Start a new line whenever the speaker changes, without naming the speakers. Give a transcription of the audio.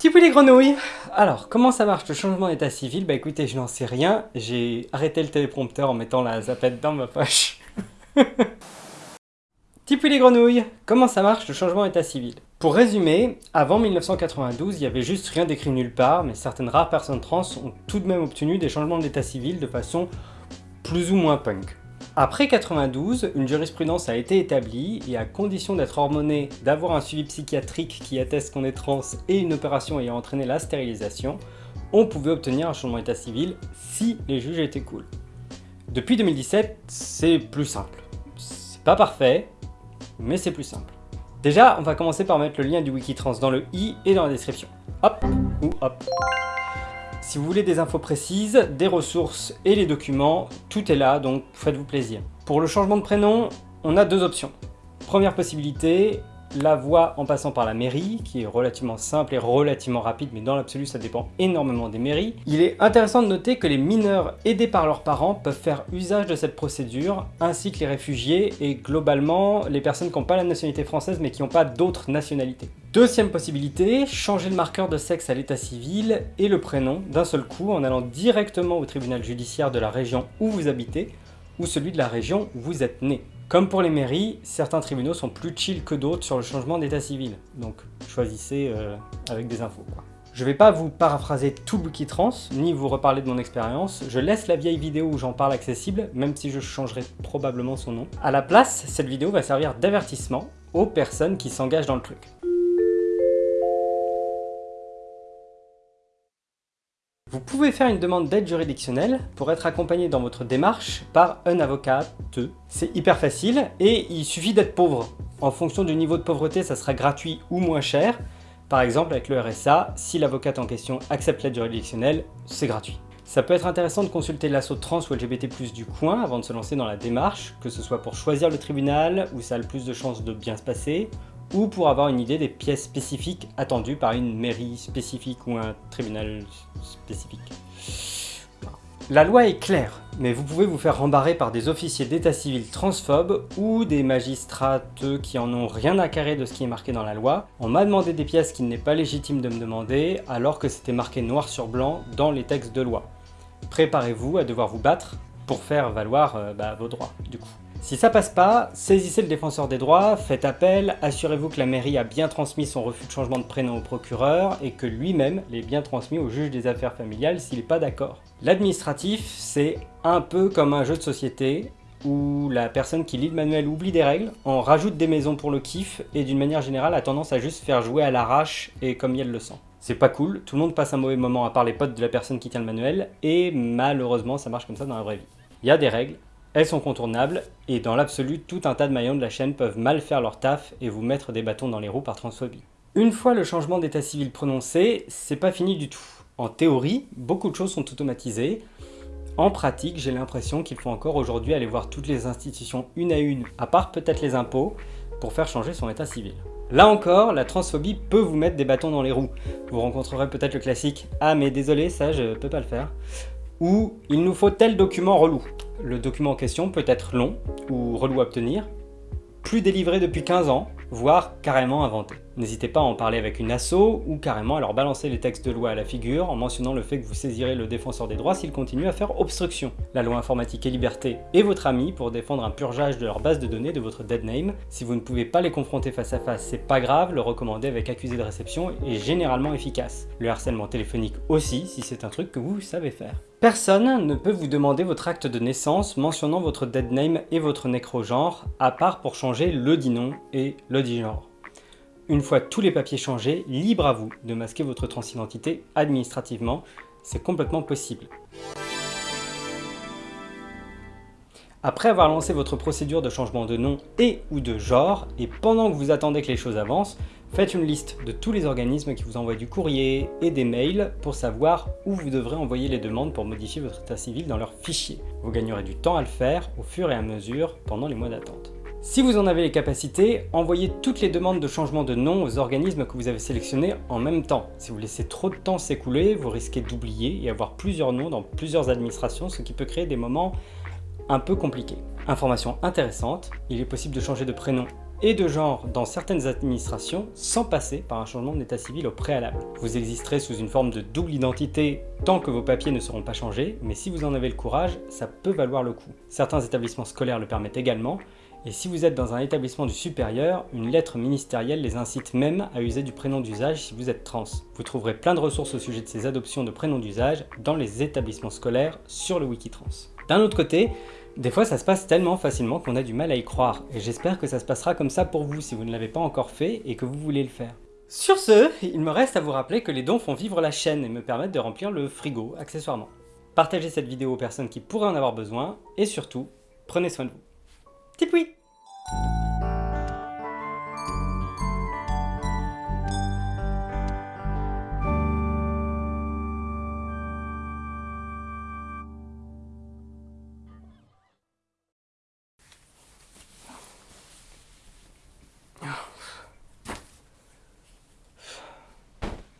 Petit les grenouilles Alors, comment ça marche le changement d'état civil? Bah écoutez, je n'en sais rien. J'ai arrêté le téléprompteur en mettant la zapette dans ma poche. Petit les grenouilles Comment ça marche le changement d'état civil? Pour résumer, avant 1992, il y avait juste rien d'écrit nulle part, mais certaines rares personnes trans ont tout de même obtenu des changements d'état civil de façon plus ou moins punk. Après 92, une jurisprudence a été établie et à condition d'être hormoné, d'avoir un suivi psychiatrique qui atteste qu'on est trans et une opération ayant entraîné la stérilisation, on pouvait obtenir un changement d'état civil si les juges étaient cool. Depuis 2017, c'est plus simple. C'est pas parfait, mais c'est plus simple. Déjà, on va commencer par mettre le lien du Wikitrans dans le i et dans la description. Hop ou hop. Si vous voulez des infos précises, des ressources et les documents, tout est là, donc faites-vous plaisir. Pour le changement de prénom, on a deux options. Première possibilité, la voie en passant par la mairie, qui est relativement simple et relativement rapide, mais dans l'absolu ça dépend énormément des mairies. Il est intéressant de noter que les mineurs aidés par leurs parents peuvent faire usage de cette procédure, ainsi que les réfugiés et globalement les personnes qui n'ont pas la nationalité française mais qui n'ont pas d'autres nationalités. Deuxième possibilité, changer le marqueur de sexe à l'état civil et le prénom d'un seul coup en allant directement au tribunal judiciaire de la région où vous habitez ou celui de la région où vous êtes né. Comme pour les mairies, certains tribunaux sont plus chill que d'autres sur le changement d'état civil, donc choisissez euh, avec des infos. Je vais pas vous paraphraser tout le Wikitrans, ni vous reparler de mon expérience, je laisse la vieille vidéo où j'en parle accessible, même si je changerai probablement son nom. À la place, cette vidéo va servir d'avertissement aux personnes qui s'engagent dans le truc. Vous pouvez faire une demande d'aide juridictionnelle pour être accompagné dans votre démarche par un avocat. C'est hyper facile et il suffit d'être pauvre. En fonction du niveau de pauvreté, ça sera gratuit ou moins cher. Par exemple, avec le RSA, si l'avocate en question accepte l'aide juridictionnelle, c'est gratuit. Ça peut être intéressant de consulter l'assaut trans ou LGBT+, du coin avant de se lancer dans la démarche, que ce soit pour choisir le tribunal, où ça a le plus de chances de bien se passer, ou pour avoir une idée des pièces spécifiques attendues par une mairie spécifique ou un tribunal spécifique. La loi est claire, mais vous pouvez vous faire rembarrer par des officiers d'état civil transphobes ou des magistrats qui en ont rien à carrer de ce qui est marqué dans la loi. On m'a demandé des pièces qu'il n'est pas légitime de me demander alors que c'était marqué noir sur blanc dans les textes de loi. Préparez-vous à devoir vous battre pour faire valoir euh, bah, vos droits du coup. Si ça passe pas, saisissez le défenseur des droits, faites appel, assurez-vous que la mairie a bien transmis son refus de changement de prénom au procureur et que lui-même l'ait bien transmis au juge des affaires familiales s'il n'est pas d'accord. L'administratif, c'est un peu comme un jeu de société où la personne qui lit le manuel oublie des règles, en rajoute des maisons pour le kiff et d'une manière générale a tendance à juste faire jouer à l'arrache et comme elle le sent. C'est pas cool, tout le monde passe un mauvais moment à part les potes de la personne qui tient le manuel et malheureusement ça marche comme ça dans la vraie vie. Il y a des règles, elles sont contournables, et dans l'absolu, tout un tas de maillons de la chaîne peuvent mal faire leur taf et vous mettre des bâtons dans les roues par transphobie. Une fois le changement d'état civil prononcé, c'est pas fini du tout. En théorie, beaucoup de choses sont automatisées. En pratique, j'ai l'impression qu'il faut encore aujourd'hui aller voir toutes les institutions une à une, à part peut-être les impôts, pour faire changer son état civil. Là encore, la transphobie peut vous mettre des bâtons dans les roues. Vous rencontrerez peut-être le classique « Ah mais désolé, ça je peux pas le faire » ou « Il nous faut tel document relou ». Le document en question peut être long ou relou à obtenir, plus délivré depuis 15 ans, voire carrément inventé. N'hésitez pas à en parler avec une asso ou carrément à leur balancer les textes de loi à la figure en mentionnant le fait que vous saisirez le défenseur des droits s'il continue à faire obstruction. La loi informatique et liberté est votre ami pour défendre un purgeage de leur base de données de votre dead name. Si vous ne pouvez pas les confronter face à face, c'est pas grave, le recommander avec accusé de réception est généralement efficace. Le harcèlement téléphonique aussi si c'est un truc que vous savez faire. Personne ne peut vous demander votre acte de naissance mentionnant votre dead name et votre nécrogenre, à part pour changer le dit nom et le dit genre. Une fois tous les papiers changés, libre à vous de masquer votre transidentité administrativement, c'est complètement possible. Après avoir lancé votre procédure de changement de nom et ou de genre, et pendant que vous attendez que les choses avancent, Faites une liste de tous les organismes qui vous envoient du courrier et des mails pour savoir où vous devrez envoyer les demandes pour modifier votre état civil dans leur fichier. Vous gagnerez du temps à le faire au fur et à mesure pendant les mois d'attente. Si vous en avez les capacités, envoyez toutes les demandes de changement de nom aux organismes que vous avez sélectionnés en même temps. Si vous laissez trop de temps s'écouler, vous risquez d'oublier et avoir plusieurs noms dans plusieurs administrations, ce qui peut créer des moments un peu compliqués. Information intéressante, il est possible de changer de prénom et de genre dans certaines administrations sans passer par un changement d'état civil au préalable. Vous existerez sous une forme de double identité tant que vos papiers ne seront pas changés, mais si vous en avez le courage, ça peut valoir le coup. Certains établissements scolaires le permettent également, et si vous êtes dans un établissement du supérieur, une lettre ministérielle les incite même à user du prénom d'usage si vous êtes trans. Vous trouverez plein de ressources au sujet de ces adoptions de prénoms d'usage dans les établissements scolaires sur le Wikitrans. D'un autre côté, des fois ça se passe tellement facilement qu'on a du mal à y croire, et j'espère que ça se passera comme ça pour vous si vous ne l'avez pas encore fait et que vous voulez le faire. Sur ce, il me reste à vous rappeler que les dons font vivre la chaîne et me permettent de remplir le frigo accessoirement. Partagez cette vidéo aux personnes qui pourraient en avoir besoin, et surtout, prenez soin de vous. Tipoui